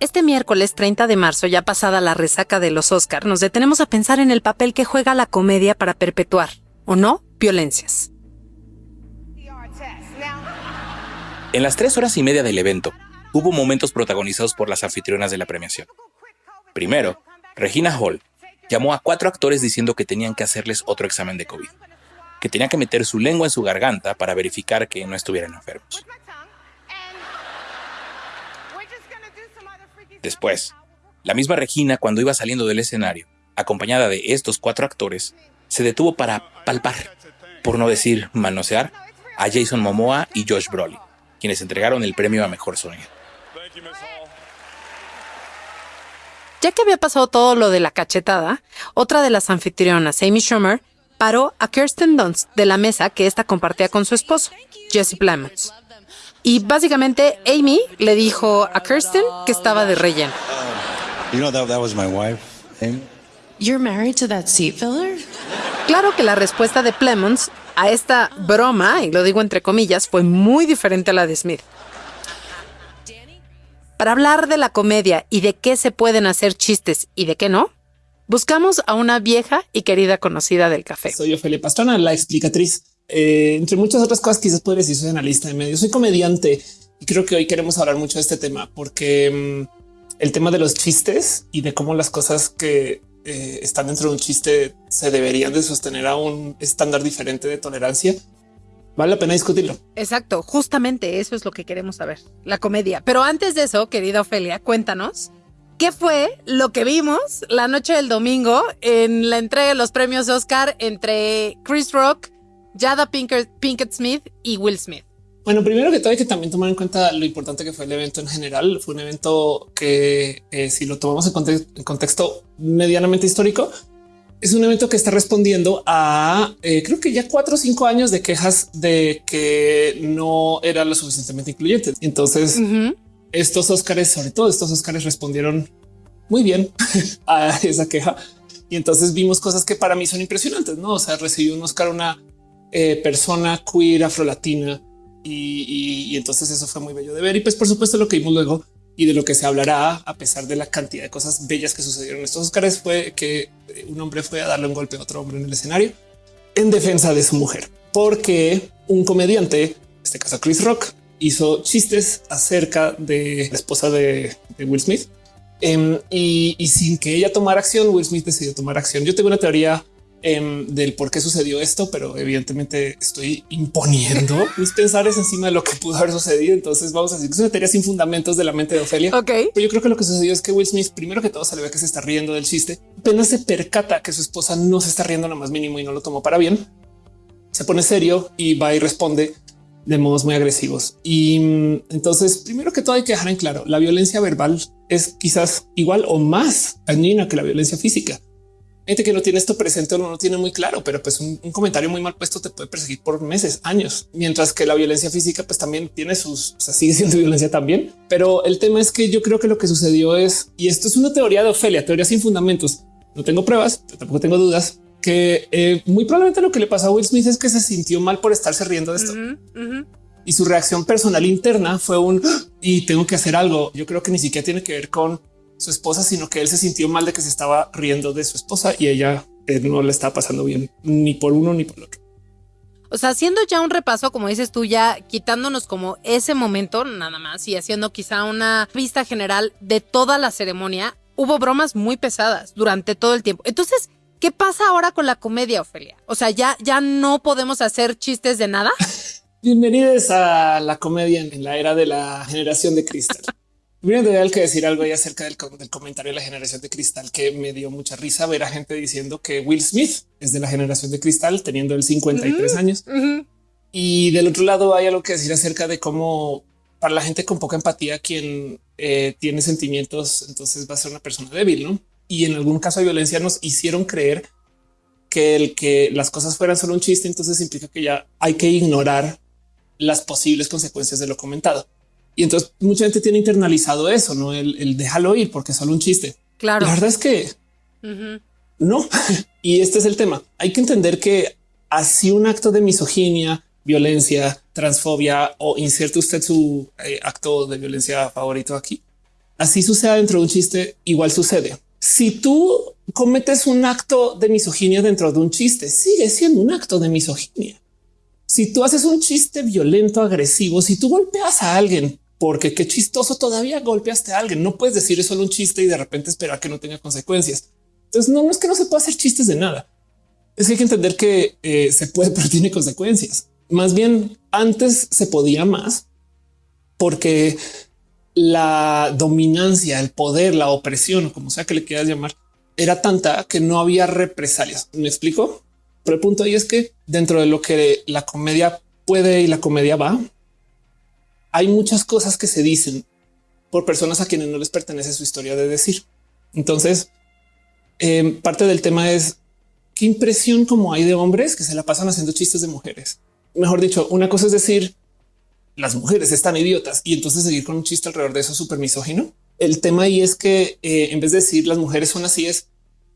Este miércoles 30 de marzo, ya pasada la resaca de los Oscar, nos detenemos a pensar en el papel que juega la comedia para perpetuar, o no, violencias. En las tres horas y media del evento, hubo momentos protagonizados por las anfitrionas de la premiación. Primero, Regina Hall llamó a cuatro actores diciendo que tenían que hacerles otro examen de COVID, que tenían que meter su lengua en su garganta para verificar que no estuvieran enfermos. Después, la misma Regina, cuando iba saliendo del escenario, acompañada de estos cuatro actores, se detuvo para palpar, por no decir manosear, a Jason Momoa y Josh Brolin, quienes entregaron el premio a Mejor Sonido. Ya que había pasado todo lo de la cachetada, otra de las anfitrionas, Amy Schumer, paró a Kirsten Dunst de la mesa que ésta compartía con su esposo, Jesse Plemons. Y básicamente Amy le dijo a Kirsten que estaba de relleno. You know that that was my wife, Amy. You're married to that seat filler? Claro que la respuesta de Plemons a esta broma, y lo digo entre comillas, fue muy diferente a la de Smith. Para hablar de la comedia y de qué se pueden hacer chistes y de qué no, buscamos a una vieja y querida conocida del café. Soy Ofelia Pastrana, la explicatriz. Eh, entre muchas otras cosas, quizás podría decir soy analista de medios. Soy comediante y creo que hoy queremos hablar mucho de este tema porque mm, el tema de los chistes y de cómo las cosas que eh, están dentro de un chiste se deberían de sostener a un estándar diferente de tolerancia. Vale la pena discutirlo. Exacto, justamente eso es lo que queremos saber, la comedia. Pero antes de eso, querida Ofelia, cuéntanos, ¿qué fue lo que vimos la noche del domingo en la entrega de los premios Oscar entre Chris Rock, Jada Pinkett, Pinkett Smith y Will Smith? Bueno, primero que todo hay que también tomar en cuenta lo importante que fue el evento en general. Fue un evento que eh, si lo tomamos en, conte- en contexto medianamente histórico, es un evento que está respondiendo a eh, creo que ya cuatro o cinco años de quejas de que no era lo suficientemente incluyente. Entonces estos Óscares, sobre todo estos Óscares respondieron muy bien a esa queja. Y entonces vimos cosas que para mí son impresionantes, ¿no? O sea, recibió un Óscar una eh, persona queer afrolatina y, y, y entonces eso fue muy bello de ver. Y pues por supuesto lo que vimos luego y de lo que se hablará a pesar de la cantidad de cosas bellas que sucedieron en estos Óscares fue que un hombre fue a darle un golpe a otro hombre en el escenario en defensa de su mujer, porque un comediante, en este caso Chris Rock, hizo chistes acerca de la esposa de, de Will Smith. Em, y, y sin que ella tomara acción, Will Smith decidió tomar acción. Yo tengo una teoría em, del por qué sucedió esto, pero evidentemente estoy imponiendo mis pensares encima de lo que pudo haber sucedido. Entonces vamos a decir que es una teoría sin fundamentos de la mente de Ofelia. Ok. Pero yo creo que lo que sucedió es que Will Smith, primero que todo, se le ve que se está riendo del chiste. Apenas se percata que su esposa no se está riendo lo más mínimo y no lo tomó para bien. Se pone serio y va y responde de modos muy agresivos. Y mm, entonces, primero que todo, hay que dejar en claro la violencia verbal es quizás igual o más dañina que la violencia física. Gente que no tiene esto presente o no lo tiene muy claro, pero pues un, un comentario muy mal puesto te puede perseguir por meses, años, mientras que la violencia física pues también tiene sus, o sea, sigue siendo violencia también. Pero el tema es que yo creo que lo que sucedió es, y esto es una teoría de Ofelia, teoría sin fundamentos, no tengo pruebas, tampoco tengo dudas, que eh, muy probablemente lo que le pasó a Will Smith es que se sintió mal por estarse riendo de esto y su reacción personal interna fue un "Ah, y tengo que hacer algo. Yo creo que ni siquiera tiene que ver con su esposa, sino que él se sintió mal de que se estaba riendo de su esposa y ella eh, no le está pasando bien ni por uno ni por el otro. O sea, haciendo ya un repaso, como dices tú, ya quitándonos como ese momento nada más y haciendo quizá una vista general de toda la ceremonia, hubo bromas muy pesadas durante todo el tiempo. Entonces, ¿qué pasa ahora con la comedia, Ofelia? O sea, ya, ya no podemos hacer chistes de nada. Bienvenidos a la comedia en la era de la generación de cristal. Primero tendría que decir algo ahí acerca del, com- del comentario de la generación de cristal que me dio mucha risa ver a gente diciendo que Will Smith es de la generación de cristal teniendo el 53 años. Ujú. Y del otro lado hay algo que decir acerca de cómo para la gente con poca empatía, quien eh, tiene sentimientos, entonces va a ser una persona débil, ¿no? Y en algún caso de violencia nos hicieron creer que el que las cosas fueran solo un chiste, entonces implica que ya hay que ignorar las posibles consecuencias de lo comentado. Y entonces mucha gente tiene internalizado eso, no el, el déjalo ir porque es solo un chiste. Claro. La verdad es que no. y este es el tema. Hay que entender que así un acto de misoginia, violencia, transfobia o inserte usted su eh, acto de violencia favorito aquí, así suceda dentro de un chiste, igual sucede. Si tú cometes un acto de misoginia dentro de un chiste, sigue siendo un acto de misoginia. Si tú haces un chiste violento, agresivo, si tú golpeas a alguien, porque qué chistoso todavía golpeaste a alguien, no puedes decir eso solo un chiste y de repente esperar que no tenga consecuencias. Entonces no, es que no se pueda hacer chistes de nada. Es que hay que entender que eh, se puede, pero tiene consecuencias. Más bien antes se podía más porque la dominancia, el poder, la opresión, como sea que le quieras llamar, era tanta que no había represalias. ¿Me explico? Pero el punto ahí es que dentro de lo que la comedia puede y la comedia va, hay muchas cosas que se dicen por personas a quienes no les pertenece su historia de decir. Entonces, em, parte del tema es qué impresión como hay de hombres que se la pasan haciendo chistes de mujeres. Mejor dicho, una cosa es decir, las mujeres están idiotas y entonces seguir con un chiste alrededor de eso súper misógino. El tema ahí es que eh, en vez de decir las mujeres son así es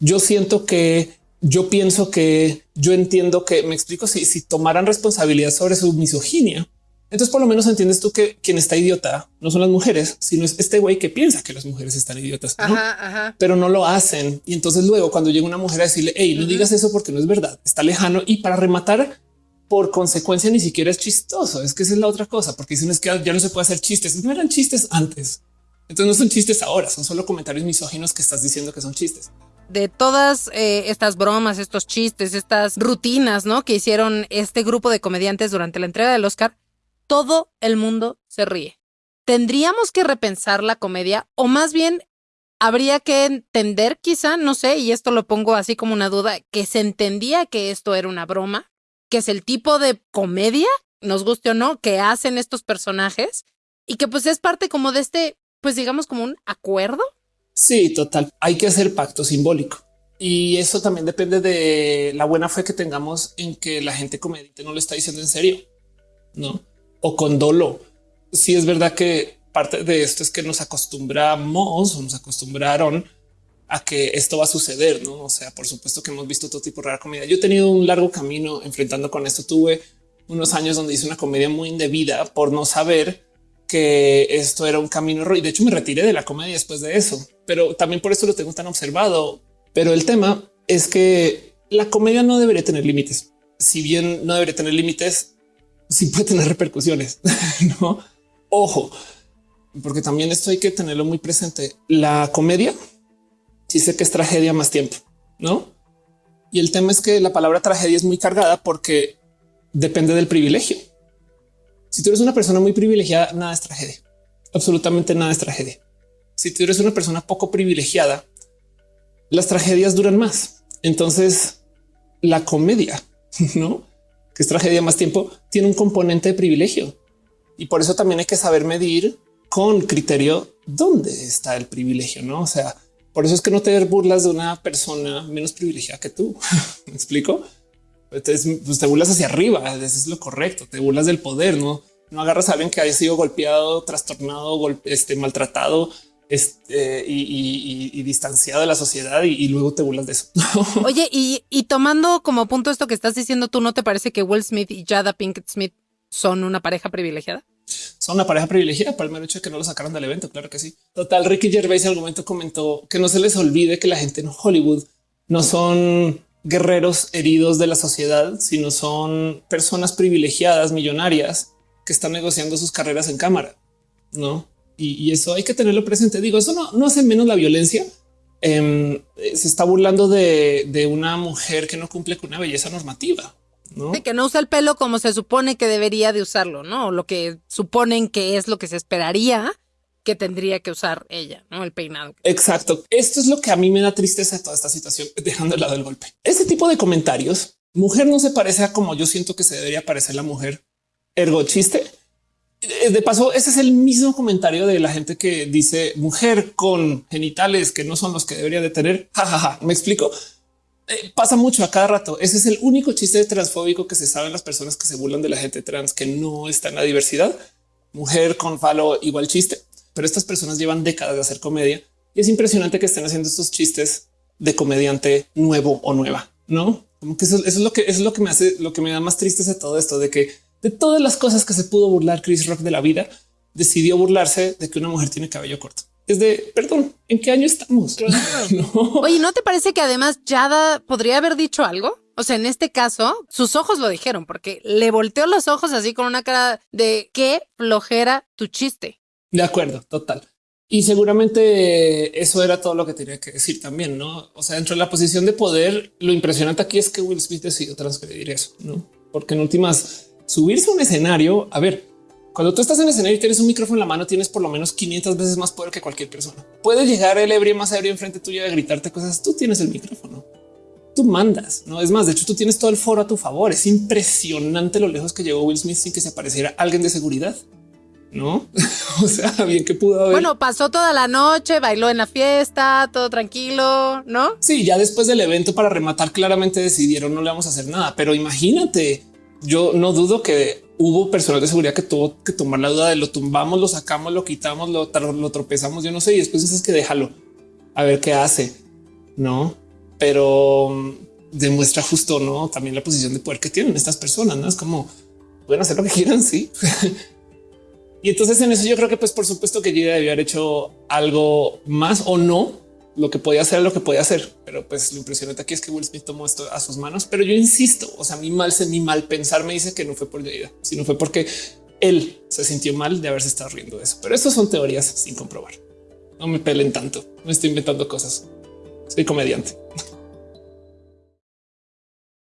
yo siento que yo pienso que yo entiendo que me explico si, si tomaran responsabilidad sobre su misoginia. Entonces por lo menos entiendes tú que quien está idiota no son las mujeres, sino es este güey que piensa que las mujeres están idiotas, pero no lo hacen. Y entonces luego cuando llega una mujer a decirle, hey, no digas eso porque no es verdad, está lejano y para rematar por consecuencia ni siquiera es chistoso. Es que esa es la otra cosa, porque dicen es que ya no se puede hacer chistes. No eran chistes antes. Entonces no son chistes ahora, son solo comentarios misóginos que estás diciendo que son chistes. De todas eh, estas bromas, estos chistes, estas rutinas, ¿no? Que hicieron este grupo de comediantes durante la entrega del Oscar, todo el mundo se ríe. Tendríamos que repensar la comedia o más bien habría que entender quizá, no sé, y esto lo pongo así como una duda, que se entendía que esto era una broma, que es el tipo de comedia, nos guste o no, que hacen estos personajes y que pues es parte como de este, pues digamos como un acuerdo. Sí, total. Hay que hacer pacto simbólico. Y eso también depende de la buena fe que tengamos en que la gente comediante no lo está diciendo en serio, no? O con dolo. Si es verdad que parte de esto es que nos acostumbramos o nos acostumbraron a que esto va a suceder, ¿no? O sea, por supuesto que hemos visto todo tipo de rara comedia. Yo he tenido un largo camino enfrentando con esto. Tuve unos años donde hice una comedia muy indebida por no saber que esto era un camino y de hecho me retiré de la comedia después de eso, pero también por eso lo tengo tan observado. Pero el tema es que la comedia no debería tener límites. Si bien no debería tener límites, sí puede tener repercusiones. no, ojo, porque también esto hay que tenerlo muy presente. La comedia sí sé que es tragedia más tiempo, ¿no? Y el tema es que la palabra tragedia es muy cargada porque depende del privilegio. Si tú eres una persona muy privilegiada, nada es tragedia. Absolutamente nada es tragedia. Si tú eres una persona poco privilegiada, las tragedias duran más. Entonces, la comedia, ¿no? Que es tragedia más tiempo, tiene un componente de privilegio. Y por eso también hay que saber medir con criterio dónde está el privilegio, ¿no? O sea, por eso es que no te burlas de una persona menos privilegiada que tú. ¿Me explico? Entonces, pues te burlas hacia arriba, eso es lo correcto, te burlas del poder, ¿no? No agarras a alguien que haya sido golpeado, trastornado, este, maltratado este, y, distanciado de la sociedad y, luego te burlas de eso. Oye, y, tomando como punto esto que estás diciendo, ¿tú no te parece que Will Smith y Jada Pinkett Smith son una pareja privilegiada? son una pareja privilegiada por el mero hecho de que no lo sacaron del evento. Claro que sí. Total, Ricky Gervais en algún momento comentó que no se les olvide que la gente en Hollywood no son guerreros heridos de la sociedad, sino son personas privilegiadas, millonarias que están negociando sus carreras en cámara, no? Y, eso hay que tenerlo presente. Digo, eso no, no hace menos la violencia. Em, se está burlando de, de una mujer que no cumple con una belleza normativa. ¿no? que no usa el pelo como se supone que debería de usarlo, ¿no? Lo que suponen que es lo que se esperaría que tendría que usar ella, ¿no? El peinado. Exacto. Esto es lo que a mí me da tristeza de toda esta situación, dejando de lado el golpe. Este tipo de comentarios, mujer no se parece a como yo siento que se debería parecer la mujer. Ergo chiste. Eh, de paso, ese es el mismo comentario de la gente que dice mujer con genitales que no son los que debería de tener. Jajaja, me explico. Eh, pasa mucho a cada rato. Ese es el único chiste transfóbico que se saben las personas que se burlan de la gente trans que no está en la diversidad. Mujer con falo igual chiste, pero estas personas llevan décadas de hacer comedia y es impresionante que estén haciendo estos chistes de comediante nuevo o nueva, no? Como que eso, es lo que es lo que me hace, lo que me da más triste de todo esto, de que de todas las cosas que se pudo burlar Chris Rock de la vida, decidió burlarse de que una mujer tiene cabello corto. es de perdón. ¿En qué año estamos? no. Oye, ¿no te parece que además Yada podría haber dicho algo? O sea, en este caso, sus ojos lo dijeron porque le volteó los ojos así con una cara de qué flojera tu chiste. De acuerdo, total. Y seguramente eso era todo lo que tenía que decir también, ¿no? O sea, dentro de la posición de poder, lo impresionante aquí es que Will Smith decidió transgredir eso, ¿no? Porque en últimas, subirse a un escenario, a ver, cuando tú estás en el escenario y tienes un micrófono en la mano, tienes por lo menos 500 veces más poder que cualquier persona. Puede llegar el ebrio más ebrio enfrente tuyo a gritarte cosas. Tú tienes el micrófono. Tú mandas, no es más. De hecho, tú tienes todo el foro a tu favor. Es impresionante lo lejos que llegó Will Smith sin que se apareciera alguien de seguridad. No, o sea, bien que pudo haber. Bueno, pasó toda la noche, bailó en la fiesta, todo tranquilo, no? Sí, ya después del evento para rematar, claramente decidieron no le vamos a hacer nada. Pero imagínate, yo no dudo que hubo personal de seguridad que tuvo que tomar la duda de lo tumbamos, lo sacamos, lo quitamos, lo, tropezamos, yo no sé, y después dices que déjalo, a ver qué hace, ¿no? Pero mm, demuestra justo, ¿no? También la posición de poder que tienen estas personas, ¿no? Es como, pueden hacer lo que quieran, sí. y entonces en eso yo creo que pues por supuesto que Gida debió haber hecho algo más o no, lo que podía hacer, lo que podía hacer. Pero pues lo impresionante aquí es que Will Smith tomó esto a sus manos. Pero yo insisto, o sea, mi mal, mi mal pensar me dice que no fue por Jada, sino fue porque él se sintió mal de haberse estado riendo de eso. Pero estas son teorías sin comprobar. No me pelen tanto. No estoy inventando cosas. Soy comediante.